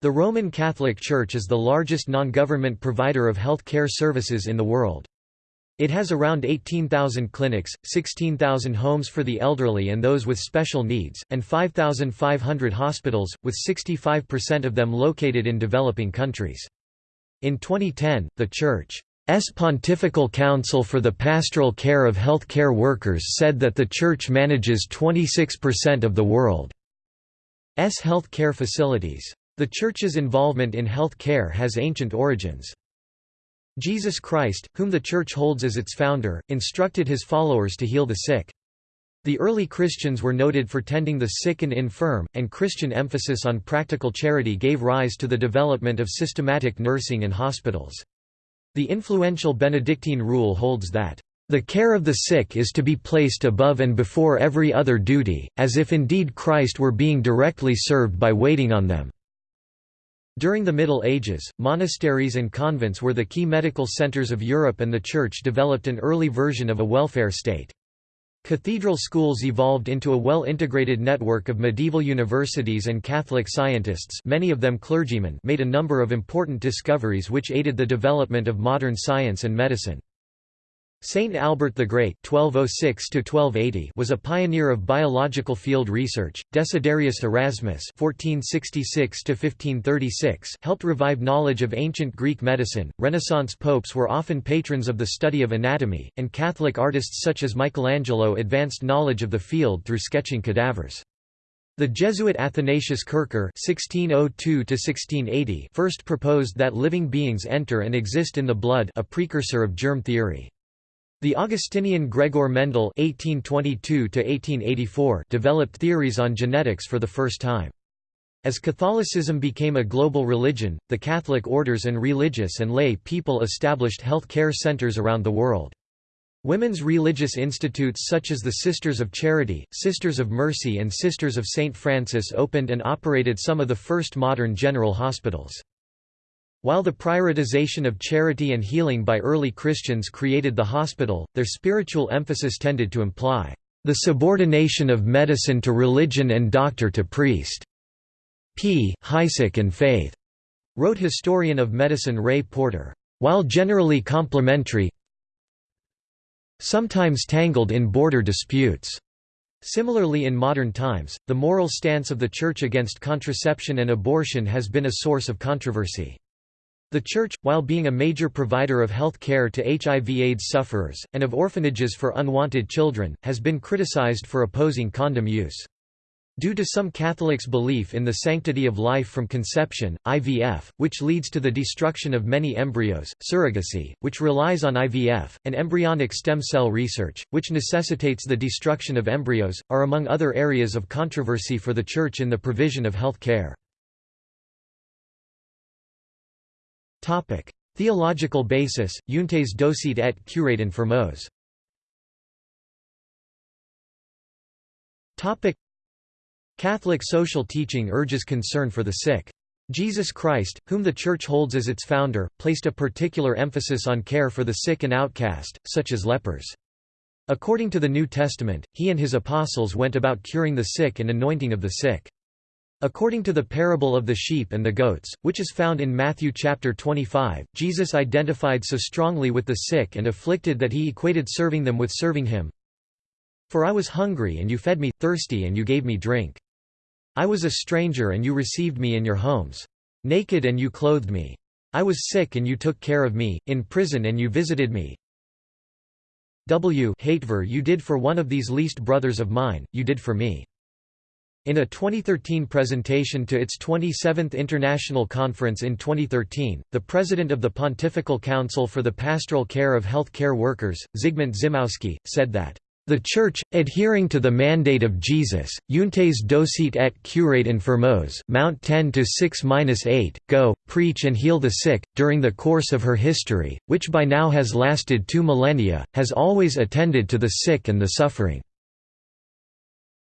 The Roman Catholic Church is the largest non-government provider of health care services in the world. It has around 18,000 clinics, 16,000 homes for the elderly and those with special needs, and 5,500 hospitals, with 65% of them located in developing countries. In 2010, the Church's Pontifical Council for the Pastoral Care of Healthcare Workers said that the Church manages 26% of the world's health care facilities. The Church's involvement in health care has ancient origins. Jesus Christ, whom the Church holds as its founder, instructed his followers to heal the sick. The early Christians were noted for tending the sick and infirm, and Christian emphasis on practical charity gave rise to the development of systematic nursing and hospitals. The influential Benedictine rule holds that, "...the care of the sick is to be placed above and before every other duty, as if indeed Christ were being directly served by waiting on them." During the Middle Ages, monasteries and convents were the key medical centers of Europe and the Church developed an early version of a welfare state. Cathedral schools evolved into a well-integrated network of medieval universities and Catholic scientists many of them clergymen made a number of important discoveries which aided the development of modern science and medicine. Saint Albert the Great (1206–1280) was a pioneer of biological field research. Desiderius Erasmus (1466–1536) helped revive knowledge of ancient Greek medicine. Renaissance popes were often patrons of the study of anatomy, and Catholic artists such as Michelangelo advanced knowledge of the field through sketching cadavers. The Jesuit Athanasius Kircher (1602–1680) first proposed that living beings enter and exist in the blood, a precursor of germ theory. The Augustinian Gregor Mendel (1822–1884) developed theories on genetics for the first time. As Catholicism became a global religion, the Catholic orders and religious and lay people established health care centers around the world. Women's religious institutes such as the Sisters of Charity, Sisters of Mercy and Sisters of St. Francis opened and operated some of the first modern general hospitals. While the prioritization of charity and healing by early Christians created the hospital, their spiritual emphasis tended to imply, "...the subordination of medicine to religion and doctor to priest." P. Heisek and Faith, wrote historian of medicine Roy Porter, "...while generally complementary sometimes tangled in border disputes." Similarly in modern times, the moral stance of the Church against contraception and abortion has been a source of controversy. The Church, while being a major provider of health care to HIV-AIDS sufferers, and of orphanages for unwanted children, has been criticized for opposing condom use. Due to some Catholics' belief in the sanctity of life from conception, IVF, which leads to the destruction of many embryos, surrogacy, which relies on IVF, and embryonic stem cell research, which necessitates the destruction of embryos, are among other areas of controversy for the Church in the provision of health care. Theological basis, Euntes docete et curate infirmos. Catholic social teaching urges concern for the sick. Jesus Christ, whom the Church holds as its founder, placed a particular emphasis on care for the sick and outcast, such as lepers. According to the New Testament, he and his apostles went about curing the sick and anointing of the sick. According to the parable of the sheep and the goats, which is found in Matthew chapter 25, Jesus identified so strongly with the sick and afflicted that he equated serving them with serving him. For I was hungry and you fed me, thirsty and you gave me drink. I was a stranger and you received me in your homes. Naked and you clothed me. I was sick and you took care of me, in prison and you visited me. W Hatever you did for one of these least brothers of mine, you did for me. In a 2013 presentation to its 27th International Conference in 2013, the president of the Pontifical Council for the Pastoral Care of Health Care Workers, Zygmunt Zimowski, said that the Church, adhering to the mandate of Jesus, Euntes docete et curate infirmos Mount 10 to 6-8, go, preach and heal the sick, during the course of her history, which by now has lasted two millennia, has always attended to the sick and the suffering.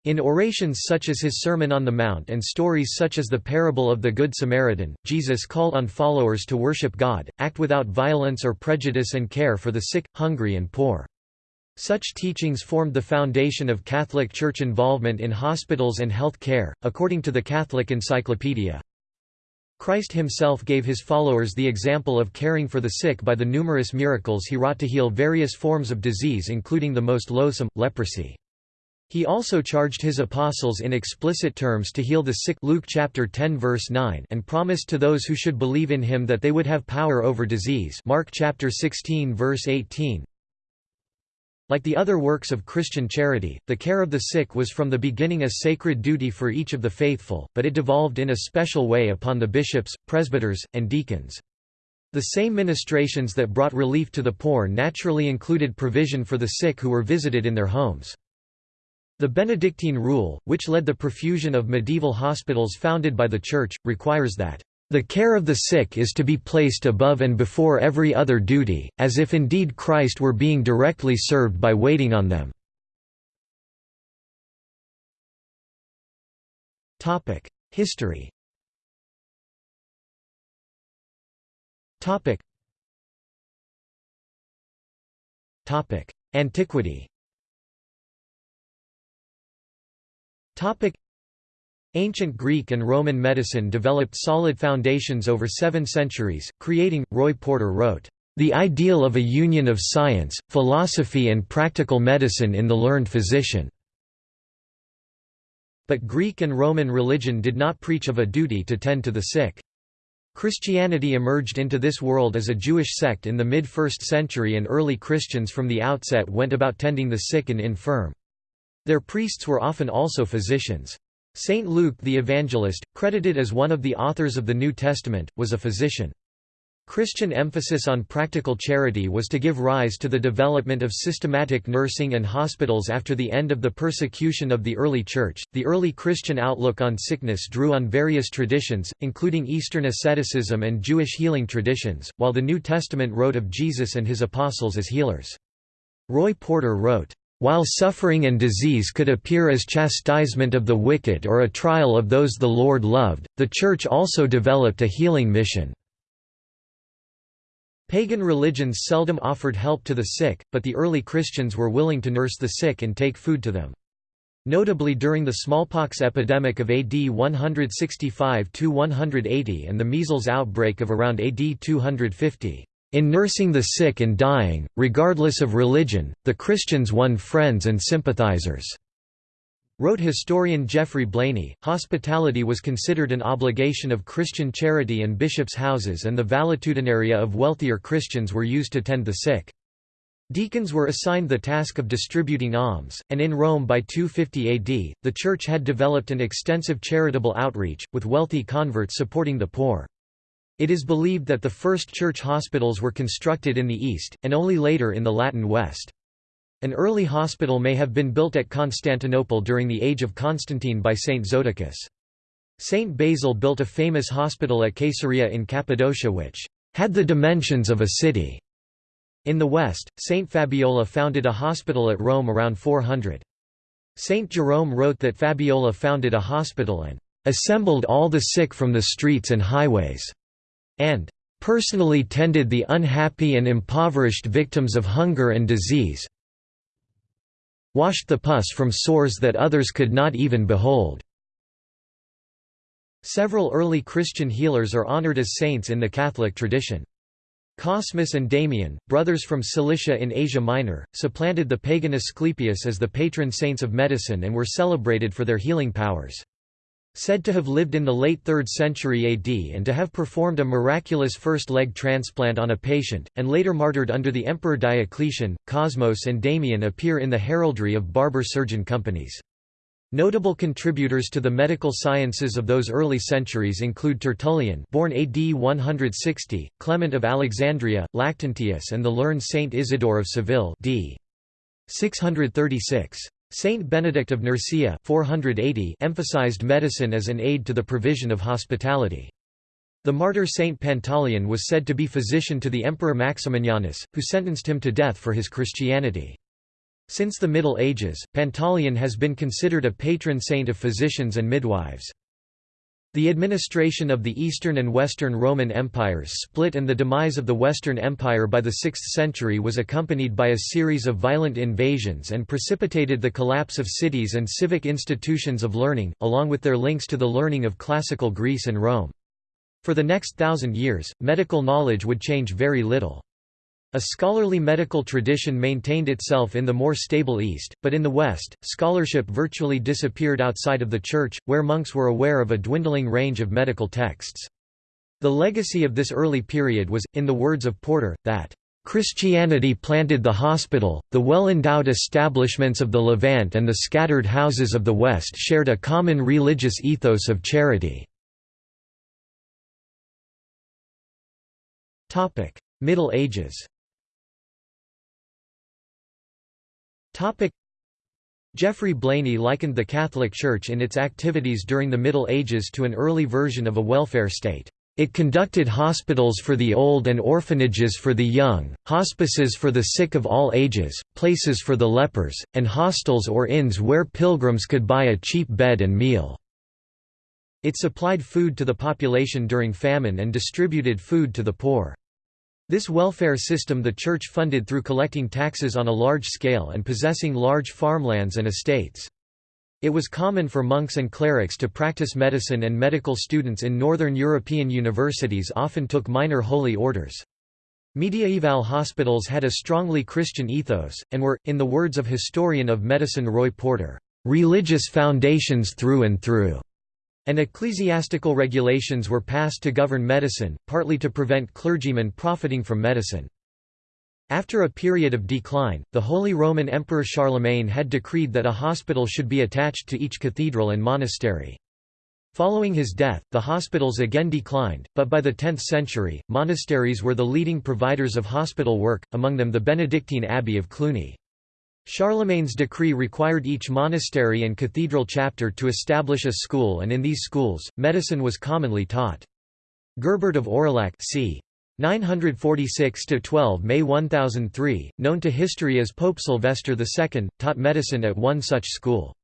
In orations such as his Sermon on the Mount and stories such as the parable of the Good Samaritan, Jesus called on followers to worship God, act without violence or prejudice and care for the sick, hungry and poor. Such teachings formed the foundation of Catholic Church involvement in hospitals and health care, according to the Catholic Encyclopedia. Christ himself gave his followers the example of caring for the sick by the numerous miracles he wrought to heal various forms of disease including the most loathsome, leprosy. He also charged his apostles in explicit terms to heal the sick Luke chapter 10 verse 9 and promised to those who should believe in him that they would have power over disease Mark chapter 16 verse 18 like the other works of Christian charity, the care of the sick was from the beginning a sacred duty for each of the faithful, but it devolved in a special way upon the bishops, presbyters, and deacons. The same ministrations that brought relief to the poor naturally included provision for the sick who were visited in their homes. The Benedictine rule, which led the profusion of medieval hospitals founded by the Church, requires that the care of the sick is to be placed above and before every other duty, as if indeed Christ were being directly served by waiting on them. History Antiquity Ancient Greek and Roman medicine developed solid foundations over seven centuries, creating, Roy Porter wrote, "...the ideal of a union of science, philosophy and practical medicine in the learned physician." But Greek and Roman religion did not preach of a duty to tend to the sick. Christianity emerged into this world as a Jewish sect in the mid-1st century and early Christians from the outset went about tending the sick and infirm. Their priests were often also physicians. Saint Luke the Evangelist, credited as one of the authors of the New Testament, was a physician. Christian emphasis on practical charity was to give rise to the development of systematic nursing and hospitals after the end of the persecution of the early Church. The early Christian outlook on sickness drew on various traditions, including Eastern asceticism and Jewish healing traditions, while the New Testament wrote of Jesus and his apostles as healers. Roy Porter wrote, while suffering and disease could appear as chastisement of the wicked or a trial of those the Lord loved, the Church also developed a healing mission. Pagan religions seldom offered help to the sick, but the early Christians were willing to nurse the sick and take food to them. Notably during the smallpox epidemic of AD 165–180 and the measles outbreak of around AD 250. In nursing the sick and dying, regardless of religion, the Christians won friends and sympathizers. Wrote historian Geoffrey Blainey, hospitality was considered an obligation of Christian charity and bishops' houses and the valetudinaria of wealthier Christians were used to tend the sick. Deacons were assigned the task of distributing alms, and in Rome by 250 AD, the Church had developed an extensive charitable outreach, with wealthy converts supporting the poor. It is believed that the first church hospitals were constructed in the East, and only later in the Latin West. An early hospital may have been built at Constantinople during the age of Constantine by Saint Zoticus. Saint Basil built a famous hospital at Caesarea in Cappadocia which had the dimensions of a city. In the West, Saint Fabiola founded a hospital at Rome around 400. Saint Jerome wrote that Fabiola founded a hospital and assembled all the sick from the streets and highways and personally tended the unhappy and impoverished victims of hunger and disease washed the pus from sores that others could not even behold." Several early Christian healers are honored as saints in the Catholic tradition. Cosmas and Damian, brothers from Cilicia in Asia Minor, supplanted the pagan Asclepius as the patron saints of medicine and were celebrated for their healing powers. Said to have lived in the late 3rd century AD and to have performed a miraculous first leg transplant on a patient, and later martyred under the Emperor Diocletian, Cosmas and Damian appear in the heraldry of barber surgeon companies. Notable contributors to the medical sciences of those early centuries include Tertullian born AD 160, Clement of Alexandria, Lactantius and the learned Saint Isidore of Seville d. 636. Saint Benedict of Nursia 480 emphasized medicine as an aid to the provision of hospitality. The martyr Saint Pantaleon was said to be physician to the Emperor Maximianus, who sentenced him to death for his Christianity. Since the Middle Ages, Pantaleon has been considered a patron saint of physicians and midwives. The administration of the Eastern and Western Roman empires split and the demise of the Western Empire by the 6th century was accompanied by a series of violent invasions and precipitated the collapse of cities and civic institutions of learning, along with their links to the learning of classical Greece and Rome. For the next thousand years, medical knowledge would change very little. A scholarly medical tradition maintained itself in the more stable East, but in the West, scholarship virtually disappeared outside of the Church, where monks were aware of a dwindling range of medical texts. The legacy of this early period was, in the words of Porter, that Christianity planted the hospital, the well-endowed establishments of the Levant and the scattered houses of the West shared a common religious ethos of charity. Middle Ages Geoffrey Blainey likened the Catholic Church in its activities during the Middle Ages to an early version of a welfare state. It conducted hospitals for the old and orphanages for the young, hospices for the sick of all ages, places for the lepers, and hostels or inns where pilgrims could buy a cheap bed and meal. It supplied food to the population during famine and distributed food to the poor. This welfare system the Church funded through collecting taxes on a large scale and possessing large farmlands and estates. It was common for monks and clerics to practice medicine and medical students in northern European universities often took minor holy orders. Mediaeval hospitals had a strongly Christian ethos, and were, in the words of historian of medicine Roy Porter, "...religious foundations through and through." And ecclesiastical regulations were passed to govern medicine, partly to prevent clergymen profiting from medicine. After a period of decline, the Holy Roman Emperor Charlemagne had decreed that a hospital should be attached to each cathedral and monastery. Following his death, the hospitals again declined, but by the 10th century, monasteries were the leading providers of hospital work, among them the Benedictine Abbey of Cluny. Charlemagne's decree required each monastery and cathedral chapter to establish a school and in these schools, medicine was commonly taught. Gerbert of Aurillac c. 946–12 May 1003, known to history as Pope Sylvester II, taught medicine at one such school.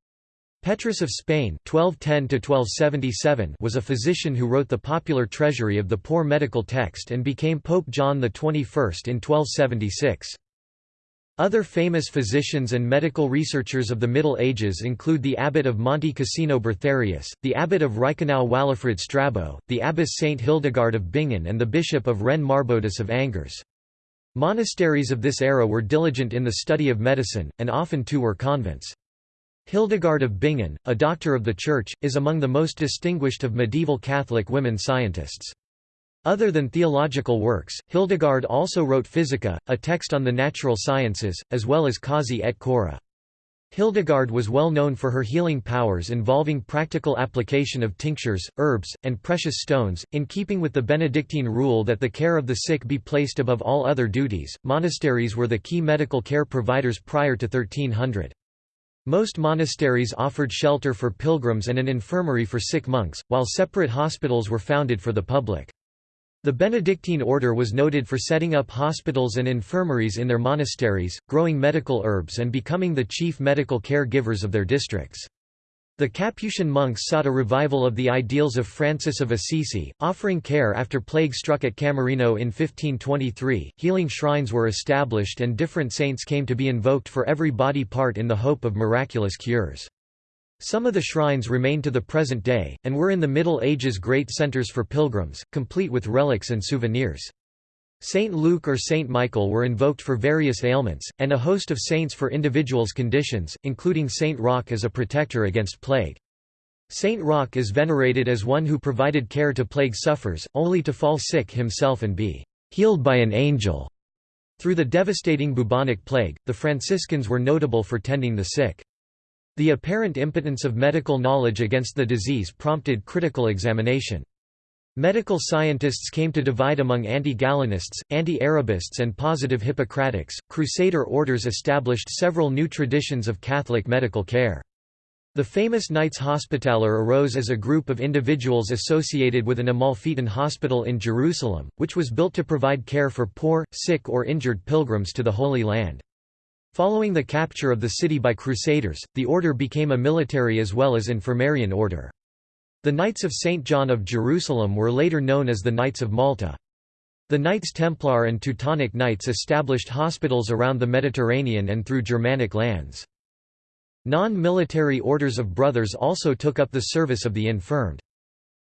Petrus of Spain 1210 was a physician who wrote the popular treasury of the poor medical text and became Pope John XXI in 1276. Other famous physicians and medical researchers of the Middle Ages include the abbot of Monte Cassino Bertharius, the abbot of Reichenau Walafrid Strabo, the abbess Saint Hildegard of Bingen and the bishop of Rennes Marbodus of Angers. Monasteries of this era were diligent in the study of medicine, and often too were convents. Hildegard of Bingen, a doctor of the Church, is among the most distinguished of medieval Catholic women scientists. Other than theological works, Hildegard also wrote Physica, a text on the natural sciences, as well as Causae et Curae. Hildegard was well known for her healing powers involving practical application of tinctures, herbs, and precious stones. In keeping with the Benedictine rule that the care of the sick be placed above all other duties, monasteries were the key medical care providers prior to 1300. Most monasteries offered shelter for pilgrims and an infirmary for sick monks, while separate hospitals were founded for the public. The Benedictine order was noted for setting up hospitals and infirmaries in their monasteries, growing medical herbs and becoming the chief medical care givers of their districts. The Capuchin monks sought a revival of the ideals of Francis of Assisi, offering care after plague struck at Camerino in 1523. Healing shrines were established and different saints came to be invoked for every body part in the hope of miraculous cures. Some of the shrines remain to the present day, and were in the Middle Ages great centers for pilgrims, complete with relics and souvenirs. Saint Luke or Saint Michael were invoked for various ailments, and a host of saints for individuals' conditions, including Saint Roch as a protector against plague. Saint Roch is venerated as one who provided care to plague sufferers, only to fall sick himself and be healed by an angel. Through the devastating bubonic plague, the Franciscans were notable for tending the sick. The apparent impotence of medical knowledge against the disease prompted critical examination. Medical scientists came to divide among anti-Galenists, anti-Arabists and positive Hippocratics. Crusader orders established several new traditions of Catholic medical care. The famous Knights Hospitaller arose as a group of individuals associated with an Amalfitan hospital in Jerusalem, which was built to provide care for poor, sick or injured pilgrims to the Holy Land. Following the capture of the city by Crusaders, the order became a military as well as infirmarian order. The Knights of St. John of Jerusalem were later known as the Knights of Malta. The Knights Templar and Teutonic Knights established hospitals around the Mediterranean and through Germanic lands. Non-military orders of brothers also took up the service of the infirmed.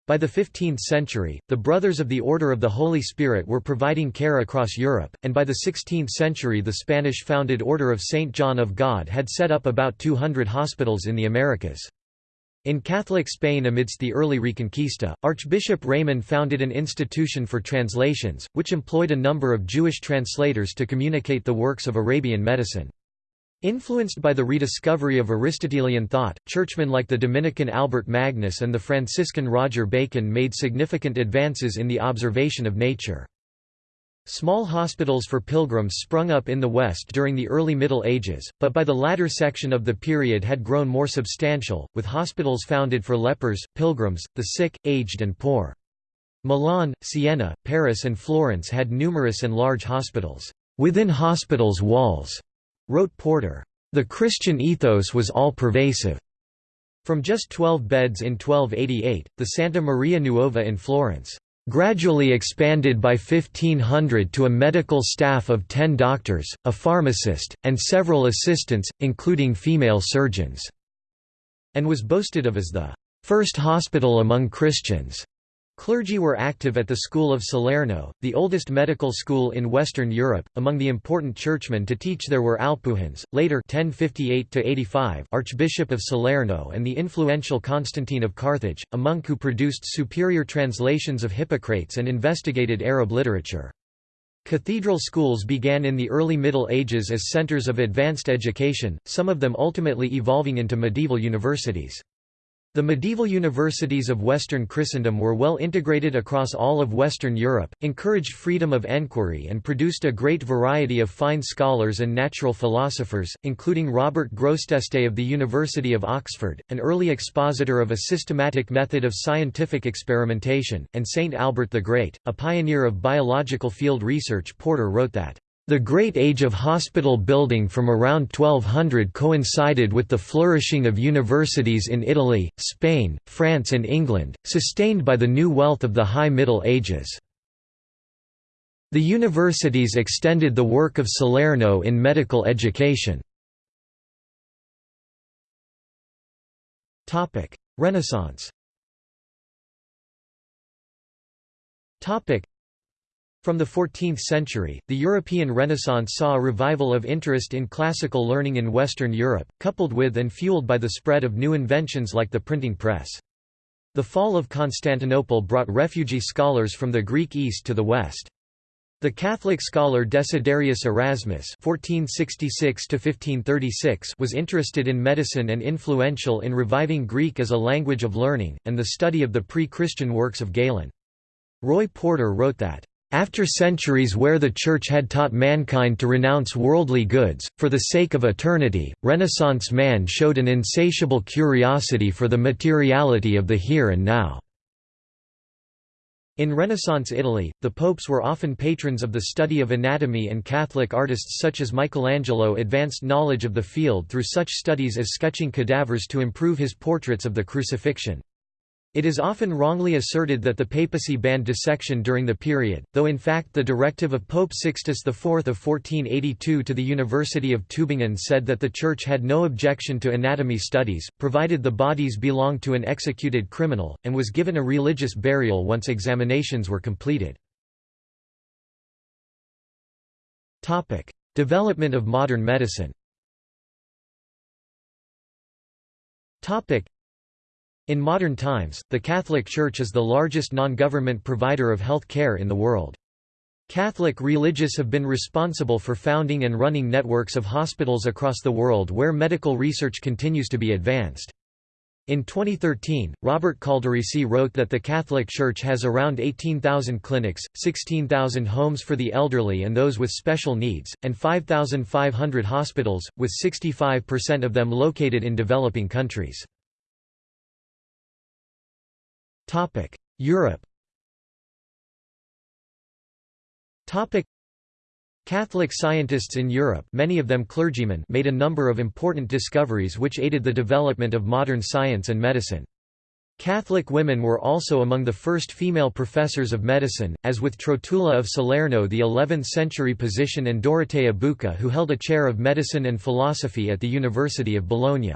By the 15th century, the Brothers of the Order of the Holy Spirit were providing care across Europe, and by the 16th century the Spanish-founded Order of St. John of God had set up about 200 hospitals in the Americas. In Catholic Spain amidst the early Reconquista, Archbishop Raymond founded an institution for translations, which employed a number of Jewish translators to communicate the works of Arabian medicine. Influenced by the rediscovery of Aristotelian thought, churchmen like the Dominican Albert Magnus and the Franciscan Roger Bacon made significant advances in the observation of nature. Small hospitals for pilgrims sprung up in the West during the early Middle Ages, but by the latter section of the period had grown more substantial, with hospitals founded for lepers, pilgrims, the sick, aged and poor. Milan, Siena, Paris and Florence had numerous and large hospitals, within hospitals' walls Wrote Porter, "...the Christian ethos was all-pervasive." From just 12 beds in 1288, the Santa Maria Nuova in Florence, "...gradually expanded by 1500 to a medical staff of 10 doctors, a pharmacist, and several assistants, including female surgeons," and was boasted of as the first hospital among Christians. Clergy were active at the School of Salerno, the oldest medical school in Western Europe. Among the important churchmen to teach there were Alphanus, later 1058 Archbishop of Salerno and the influential Constantine of Carthage, a monk who produced superior translations of Hippocrates and investigated Arab literature. Cathedral schools began in the early Middle Ages as centers of advanced education, some of them ultimately evolving into medieval universities. The medieval universities of Western Christendom were well integrated across all of Western Europe, encouraged freedom of enquiry and produced a great variety of fine scholars and natural philosophers, including Robert Grosseteste of the University of Oxford, an early expositor of a systematic method of scientific experimentation, and Saint Albert the Great, a pioneer of biological field research. Porter wrote that the Great Age of hospital building from around 1200 coincided with the flourishing of universities in Italy, Spain, France and England, sustained by the new wealth of the High Middle Ages. The universities extended the work of Salerno in medical education. Renaissance from the 14th century, the European Renaissance saw a revival of interest in classical learning in Western Europe, coupled with and fueled by the spread of new inventions like the printing press. The fall of Constantinople brought refugee scholars from the Greek East to the West. The Catholic scholar Desiderius Erasmus (1466–1536) was interested in medicine and influential in reviving Greek as a language of learning, and the study of the pre-Christian works of Galen. Roy Porter wrote that, after centuries where the Church had taught mankind to renounce worldly goods, for the sake of eternity, Renaissance man showed an insatiable curiosity for the materiality of the here and now. In Renaissance Italy, the popes were often patrons of the study of anatomy and Catholic artists such as Michelangelo advanced knowledge of the field through such studies as sketching cadavers to improve his portraits of the crucifixion. It is often wrongly asserted that the papacy banned dissection during the period, though in fact the directive of Pope Sixtus IV of 1482 to the University of Tübingen said that the Church had no objection to anatomy studies, provided the bodies belonged to an executed criminal, and was given a religious burial once examinations were completed. Development of modern medicine in modern times, the Catholic Church is the largest non-government provider of health care in the world. Catholic religious have been responsible for founding and running networks of hospitals across the world where medical research continues to be advanced. In 2013, Robert Calderisi wrote that the Catholic Church has around 18,000 clinics, 16,000 homes for the elderly and those with special needs, and 5,500 hospitals, with 65% of them located in developing countries. Europe Catholic scientists in Europe many of them clergymen made a number of important discoveries which aided the development of modern science and medicine. Catholic women were also among the first female professors of medicine, as with Trotula of Salerno the 11th-century position and Dorotea Bucca who held a chair of medicine and philosophy at the University of Bologna.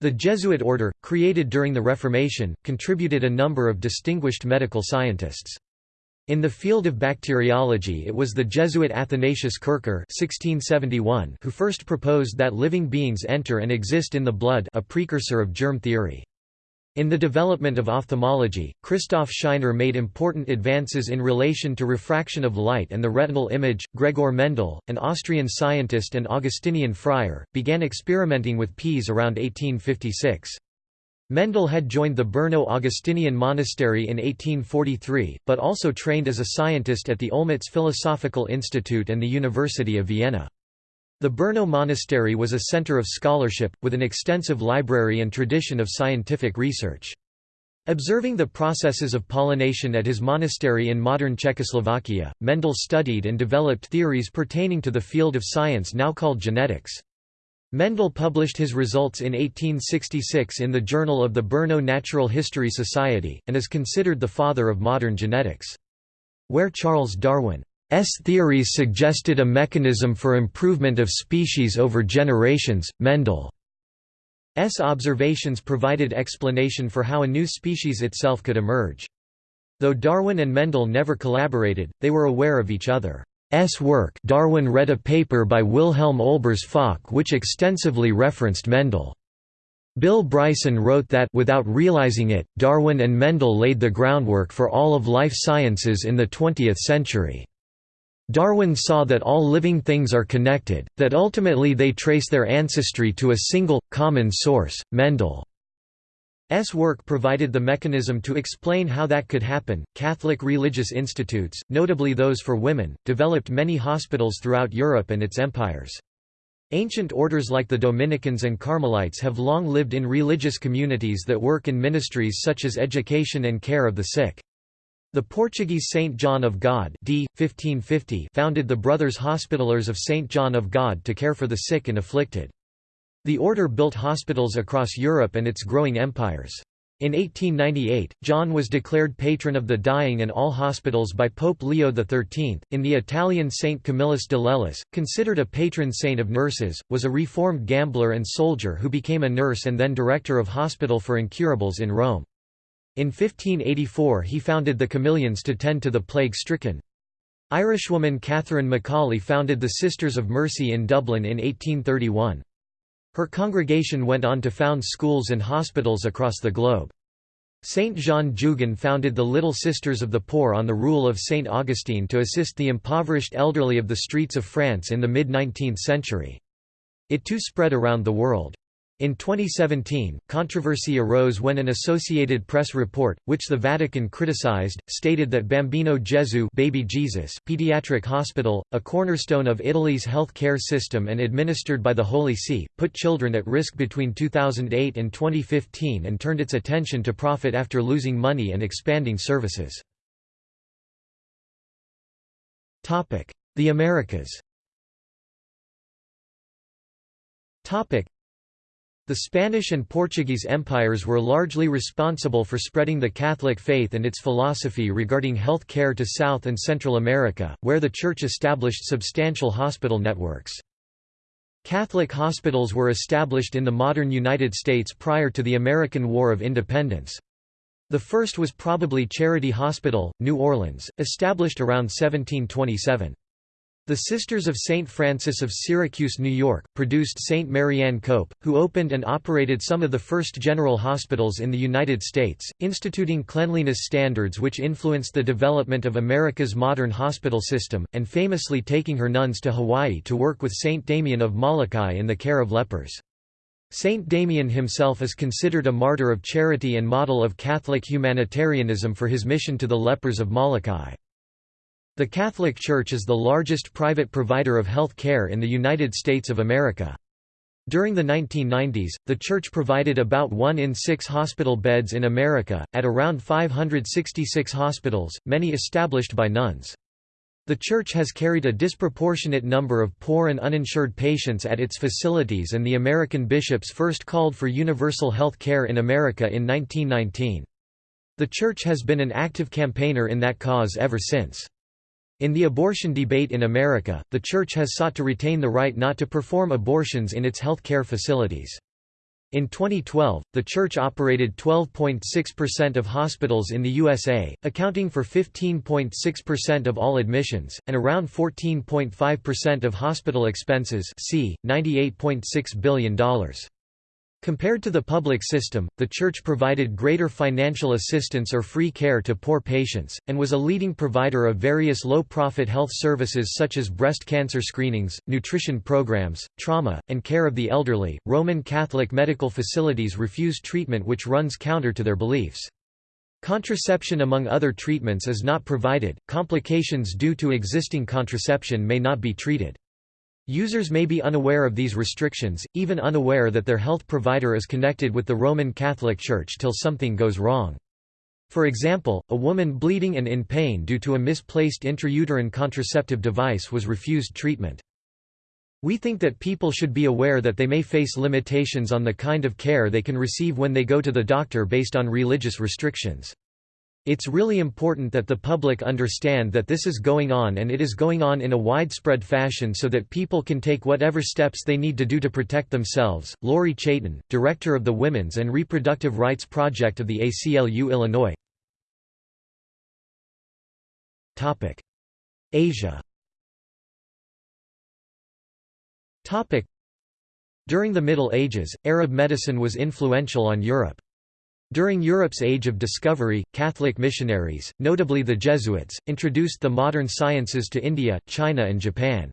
The Jesuit order, created during the Reformation, contributed a number of distinguished medical scientists. In the field of bacteriology it was the Jesuit Athanasius Kircher who first proposed that living beings enter and exist in the blood a precursor of germ theory. In the development of ophthalmology, Christoph Scheiner made important advances in relation to refraction of light and the retinal image. Gregor Mendel, an Austrian scientist and Augustinian friar, began experimenting with peas around 1856. Mendel had joined the Brno Augustinian monastery in 1843, but also trained as a scientist at the Olmütz Philosophical Institute and the University of Vienna. The Brno monastery was a center of scholarship, with an extensive library and tradition of scientific research. Observing the processes of pollination at his monastery in modern Czechoslovakia, Mendel studied and developed theories pertaining to the field of science now called genetics. Mendel published his results in 1866 in the Journal of the Brno Natural History Society, and is considered the father of modern genetics. Where Charles Darwin's theories suggested a mechanism for improvement of species over generations, Mendel's observations provided explanation for how a new species itself could emerge. Though Darwin and Mendel never collaborated, they were aware of each other. S work Darwin read a paper by Wilhelm Olbers Focke which extensively referenced Mendel. Bill Bryson wrote that without realizing it, Darwin and Mendel laid the groundwork for all of life sciences in the 20th century. Darwin saw that all living things are connected, that ultimately they trace their ancestry to a single, common source, Mendel. S work provided the mechanism to explain how that could happen. Catholic religious institutes, notably those for women, developed many hospitals throughout Europe and its empires. Ancient orders like the Dominicans and Carmelites have long lived in religious communities that work in ministries such as education and care of the sick. The Portuguese Saint John of God d. 1550 founded the Brothers Hospitallers of Saint John of God to care for the sick and afflicted. The order built hospitals across Europe and its growing empires. In 1898, John was declared patron of the dying and all hospitals by Pope Leo XIII. In the Italian Saint Camillus de Lellis, considered a patron saint of nurses, was a reformed gambler and soldier who became a nurse and then director of hospital for incurables in Rome. In 1584 he founded the Camillians to tend to the plague-stricken. Irishwoman Catherine McAuley founded the Sisters of Mercy in Dublin in 1831. Her congregation went on to found schools and hospitals across the globe. Saint Jeanne Jugan founded the Little Sisters of the Poor on the rule of Saint Augustine to assist the impoverished elderly of the streets of France in the mid-19th century. It too spread around the world. In 2017, controversy arose when an Associated Press report, which the Vatican criticized, stated that Bambino Gesù Baby Jesus Pediatric Hospital, a cornerstone of Italy's health care system and administered by the Holy See, put children at risk between 2008 and 2015 and turned its attention to profit after losing money and expanding services. The Americas the Spanish and Portuguese empires were largely responsible for spreading the Catholic faith and its philosophy regarding health care to South and Central America, where the Church established substantial hospital networks. Catholic hospitals were established in the modern United States prior to the American War of Independence. The first was probably Charity Hospital, New Orleans, established around 1727. The Sisters of St. Francis of Syracuse, New York, produced St. Marianne Cope, who opened and operated some of the first general hospitals in the United States, instituting cleanliness standards which influenced the development of America's modern hospital system, and famously taking her nuns to Hawaii to work with St. Damien of Molokai in the care of lepers. Saint Damien himself is considered a martyr of charity and model of Catholic humanitarianism for his mission to the lepers of Molokai. The Catholic Church is the largest private provider of health care in the United States of America. During the 1990s, the Church provided about one in six hospital beds in America, at around 566 hospitals, many established by nuns. The Church has carried a disproportionate number of poor and uninsured patients at its facilities and the American bishops first called for universal health care in America in 1919. The Church has been an active campaigner in that cause ever since. In the abortion debate in America, the Church has sought to retain the right not to perform abortions in its health care facilities. In 2012, the church operated 12.6% of hospitals in the USA, accounting for 15.6% of all admissions, and around 14.5% of hospital expenses c. $98.6 billion. Compared to the public system, the Church provided greater financial assistance or free care to poor patients, and was a leading provider of various low-profit health services such as breast cancer screenings, nutrition programs, trauma, and care of the elderly. Roman Catholic medical facilities refuse treatment which runs counter to their beliefs. Contraception among other treatments is not provided, complications due to existing contraception may not be treated. Users may be unaware of these restrictions, even unaware that their health provider is connected with the Roman Catholic Church till something goes wrong. For example, a woman bleeding and in pain due to a misplaced intrauterine contraceptive device was refused treatment. We think that people should be aware that they may face limitations on the kind of care they can receive when they go to the doctor based on religious restrictions. It's really important that the public understand that this is going on and it is going on in a widespread fashion so that people can take whatever steps they need to do to protect themselves. Lorie Chaiten, director of the Women's and Reproductive Rights Project of the ACLU Illinois. Topic: Asia. Topic: During the Middle Ages, Arab medicine was influential on Europe. During Europe's Age of Discovery, Catholic missionaries, notably the Jesuits, introduced the modern sciences to India, China and Japan.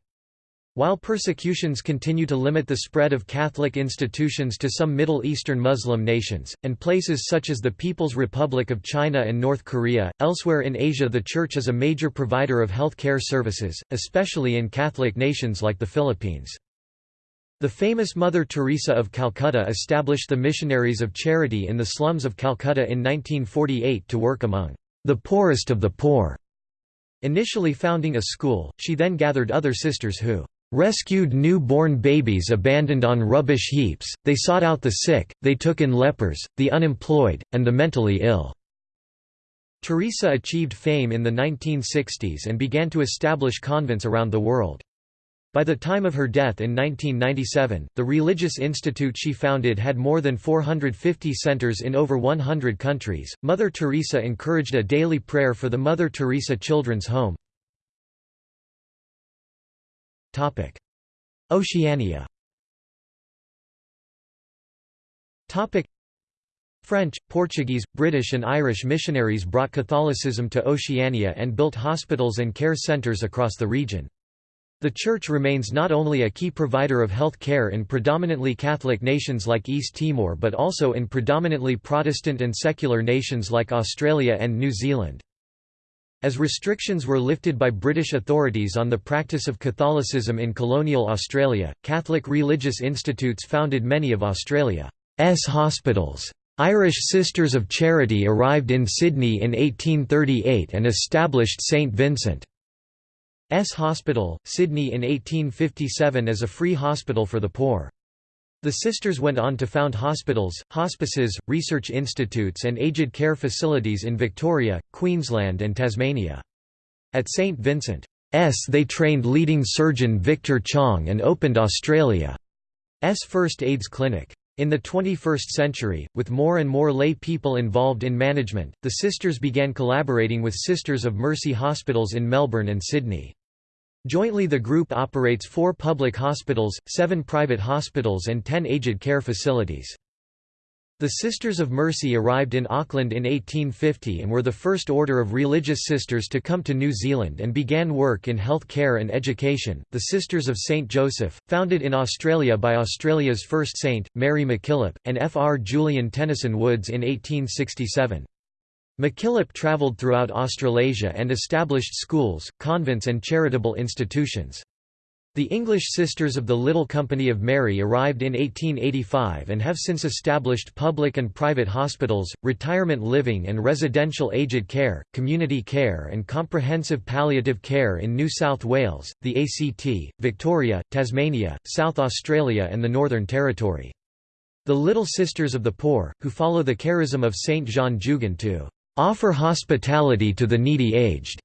While persecutions continue to limit the spread of Catholic institutions to some Middle Eastern Muslim nations, and places such as the People's Republic of China and North Korea, elsewhere in Asia the Church is a major provider of health care services, especially in Catholic nations like the Philippines. The famous Mother Teresa of Calcutta established the Missionaries of Charity in the slums of Calcutta in 1948 to work among the poorest of the poor. Initially founding a school, she then gathered other sisters who rescued new-born babies abandoned on rubbish heaps, they sought out the sick, they took in lepers, the unemployed, and the mentally ill." Teresa achieved fame in the 1960s and began to establish convents around the world. By the time of her death in 1997, the religious institute she founded had more than 450 centers in over 100 countries. Mother Teresa encouraged a daily prayer for the Mother Teresa Children's Home. Topic: Oceania. Topic: French, Portuguese, British and Irish missionaries brought Catholicism to Oceania and built hospitals and care centers across the region. The Church remains not only a key provider of health care in predominantly Catholic nations like East Timor but also in predominantly Protestant and secular nations like Australia and New Zealand. As restrictions were lifted by British authorities on the practice of Catholicism in colonial Australia, Catholic religious institutes founded many of Australia's hospitals. Irish Sisters of Charity arrived in Sydney in 1838 and established St Vincent. S Hospital, Sydney in 1857 as a free hospital for the poor. The sisters went on to found hospitals, hospices, research institutes and aged care facilities in Victoria, Queensland and Tasmania. At St Vincent's they trained leading surgeon Victor Chang and opened Australia's first AIDS clinic. In the 21st century, with more and more lay people involved in management, the sisters began collaborating with Sisters of Mercy hospitals in Melbourne and Sydney. Jointly the group operates four public hospitals, seven private hospitals and ten aged care facilities. The Sisters of Mercy arrived in Auckland in 1850 and were the first order of religious sisters to come to New Zealand and began work in health care and education. The Sisters of St. Joseph, founded in Australia by Australia's first saint, Mary MacKillop, and F. R. Julian Tenison Woods in 1867. MacKillop travelled throughout Australasia and established schools, convents and charitable institutions. The English Sisters of the Little Company of Mary arrived in 1885 and have since established public and private hospitals, retirement living and residential aged care, community care and comprehensive palliative care in New South Wales, the ACT, Victoria, Tasmania, South Australia and the Northern Territory. The Little Sisters of the Poor, who follow the charism of Saint Jeanne Jugan to offer hospitality to the needy aged,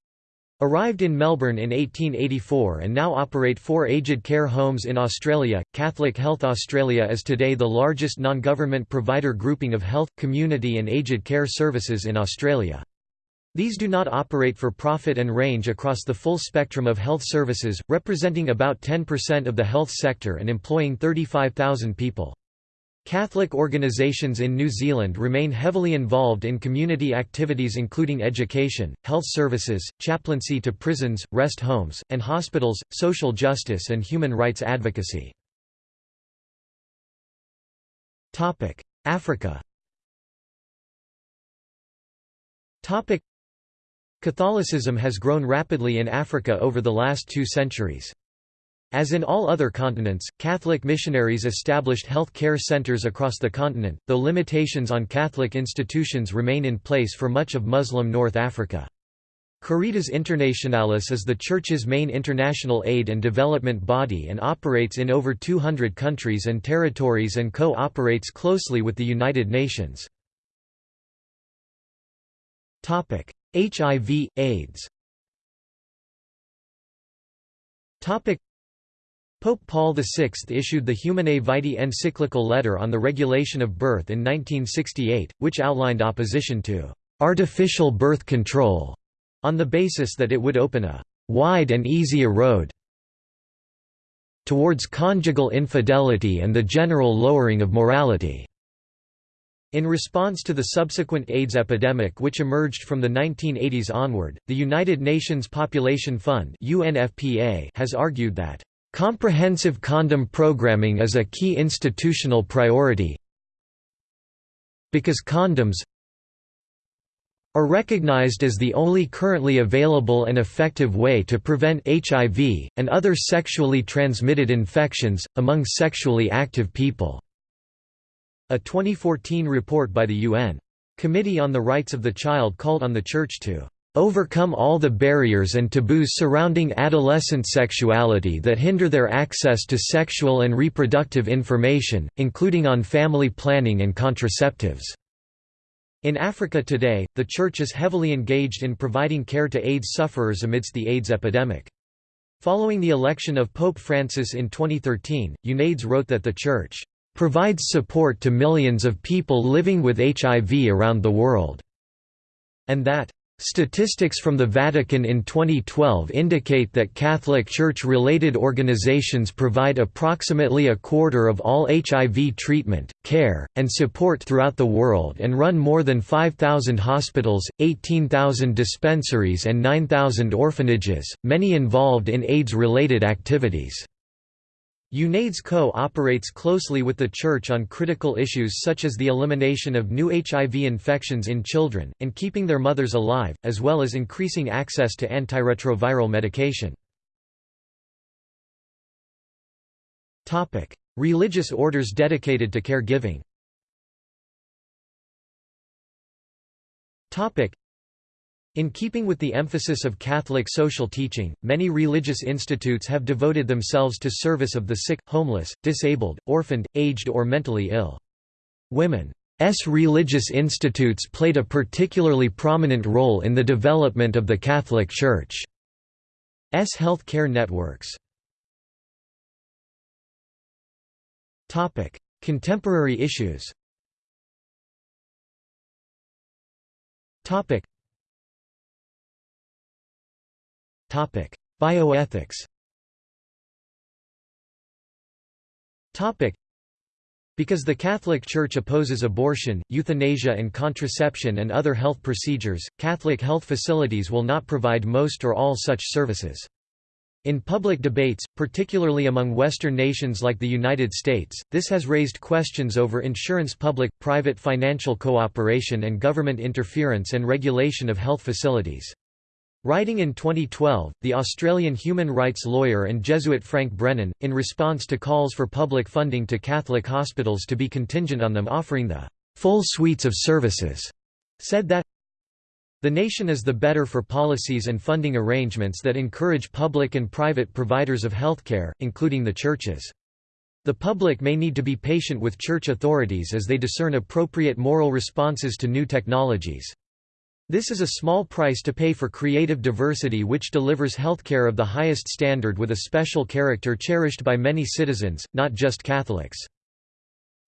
Arrived in Melbourne in 1884 and now operate four aged care homes in Australia, Catholic Health Australia is today the largest non-government provider grouping of health, community and aged care services in Australia. These do not operate for profit and range across the full spectrum of health services, representing about 10% of the health sector and employing 35,000 people. Catholic organisations in New Zealand remain heavily involved in community activities including education, health services, chaplaincy to prisons, rest homes, and hospitals, social justice and human rights advocacy. Africa Catholicism has grown rapidly in Africa over the last two centuries. As in all other continents, Catholic missionaries established health care centers across the continent, though limitations on Catholic institutions remain in place for much of Muslim North Africa. Caritas Internationalis is the Church's main international aid and development body and operates in over 200 countries and territories and co-operates closely with the United Nations. HIV, AIDS Pope Paul VI issued the Humanae Vitae encyclical letter on the regulation of birth in 1968, which outlined opposition to «artificial birth control» on the basis that it would open a «wide and easy road» towards conjugal infidelity and the general lowering of morality. In response to the subsequent AIDS epidemic which emerged from the 1980s onward, the United Nations Population Fund has argued that, "...comprehensive condom programming is a key institutional priority because condoms are recognized as the only currently available and effective way to prevent HIV, and other sexually transmitted infections, among sexually active people." A 2014 report by the UN Committee on the Rights of the Child called on the Church to overcome all the barriers and taboos surrounding adolescent sexuality that hinder their access to sexual and reproductive information, including on family planning and contraceptives." In Africa today, the Church is heavily engaged in providing care to AIDS sufferers amidst the AIDS epidemic. Following the election of Pope Francis in 2013, UNAIDS wrote that the Church provides support to millions of people living with HIV around the world, and that Statistics from the Vatican in 2012 indicate that Catholic Church-related organizations provide approximately a quarter of all HIV treatment, care, and support throughout the world and run more than 5,000 hospitals, 18,000 dispensaries and 9,000 orphanages, many involved in AIDS-related activities. UNAIDS co-operates closely with the Church on critical issues such as the elimination of new HIV infections in children, and keeping their mothers alive, as well as increasing access to antiretroviral medication. Religious orders dedicated to caregiving in keeping with the emphasis of Catholic social teaching, many religious institutes have devoted themselves to service of the sick, homeless, disabled, orphaned, aged or mentally ill. Women's religious institutes played a particularly prominent role in the development of the Catholic Church's health care networks. Contemporary issues Bioethics because the Catholic Church opposes abortion, euthanasia and contraception and other health procedures, Catholic health facilities will not provide most or all such services. In public debates, particularly among Western nations like the United States, this has raised questions over insurance public-private financial cooperation and government interference and regulation of health facilities. Writing in 2012, the Australian human rights lawyer and Jesuit Frank Brennan, in response to calls for public funding to Catholic hospitals to be contingent on them offering the full suites of services, said that the nation is the better for policies and funding arrangements that encourage public and private providers of healthcare, including the churches. The public may need to be patient with church authorities as they discern appropriate moral responses to new technologies. This is a small price to pay for creative diversity which delivers healthcare of the highest standard with a special character cherished by many citizens, not just Catholics.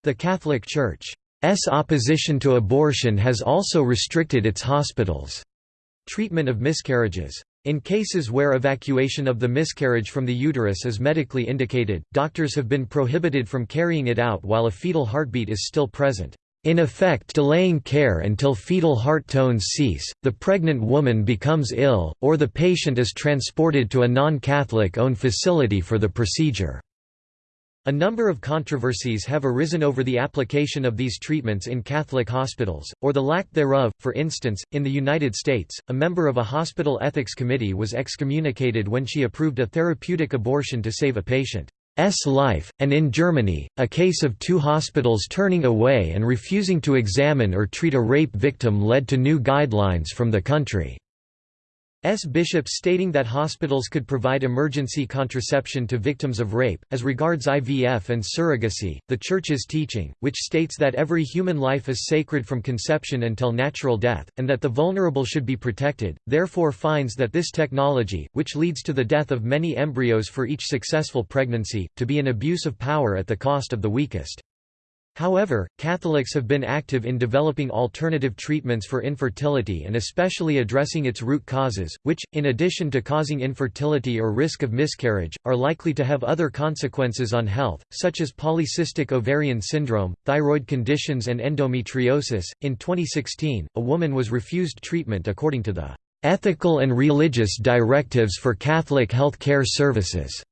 The Catholic Church's opposition to abortion has also restricted its hospitals' treatment of miscarriages. In cases where evacuation of the miscarriage from the uterus is medically indicated, doctors have been prohibited from carrying it out while a fetal heartbeat is still present. In effect delaying care until fetal heart tones cease, the pregnant woman becomes ill, or the patient is transported to a non-Catholic owned facility for the procedure. A number of controversies have arisen over the application of these treatments in Catholic hospitals, or the lack thereof. For instance, in the United States, a member of a hospital ethics committee was excommunicated when she approved a therapeutic abortion to save a patient. S life, and in Germany, a case of two hospitals turning away and refusing to examine or treat a rape victim led to new guidelines from the country. S. Bishop stating that hospitals could provide emergency contraception to victims of rape. As regards IVF and surrogacy, the Church's teaching, which states that every human life is sacred from conception until natural death, and that the vulnerable should be protected, therefore finds that this technology, which leads to the death of many embryos for each successful pregnancy, to be an abuse of power at the cost of the weakest. However, Catholics have been active in developing alternative treatments for infertility and especially addressing its root causes, which, in addition to causing infertility or risk of miscarriage, are likely to have other consequences on health, such as polycystic ovarian syndrome, thyroid conditions, and endometriosis. In 2016, a woman was refused treatment according to the Ethical and Religious Directives for Catholic Health Care Services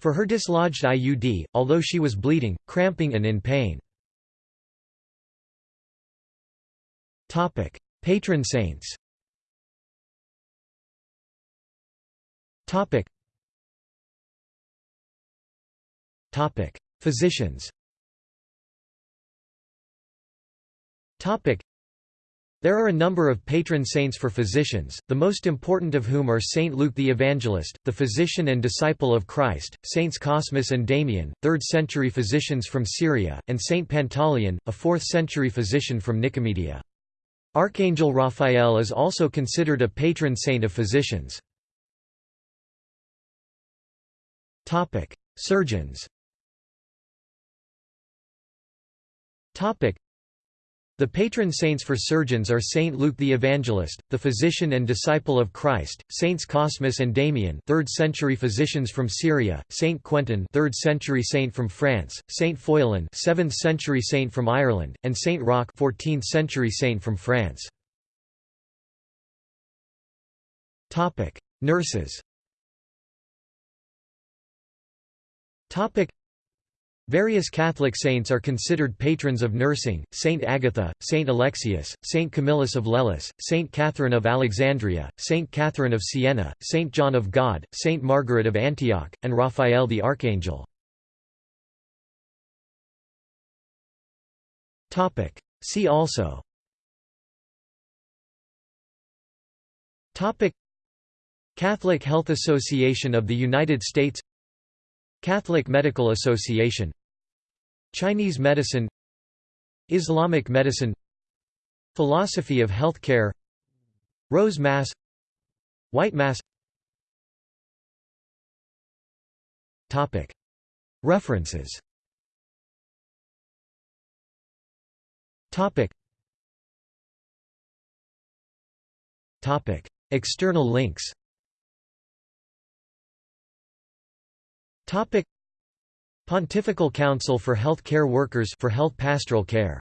for her dislodged IUD, although she was bleeding, cramping, and in pain. Topic: Patron saints. Topic. Topic: Physicians. Topic. There are a number of patron saints for physicians, the most important of whom are Saint Luke the Evangelist, the physician and disciple of Christ, Saints Cosmas and Damian, 3rd-century physicians from Syria, and Saint Pantaleon, a 4th-century physician from Nicomedia. Archangel Raphael is also considered a patron saint of physicians. Surgeons the patron saints for surgeons are Saint Luke the Evangelist, the physician and disciple of Christ, Saints Cosmas and Damian 3rd century physicians from Syria, Saint Quentin 3rd century saint from France, Saint Foillan 7th century saint from Ireland, and Saint Roch 14th century saint from France. Topic: Nurses Various Catholic saints are considered patrons of nursing, Saint Agatha, Saint Alexius, Saint Camillus of Lellis, Saint Catherine of Alexandria, Saint Catherine of Siena, Saint John of God, Saint Margaret of Antioch, and Raphael the Archangel. See also Catholic Health Association of the United States Catholic Medical Association Chinese medicine Islamic medicine Philosophy of healthcare Rose Mass White Mass. References. External links Topic. Pontifical Council for Health Care Workers for Health Pastoral Care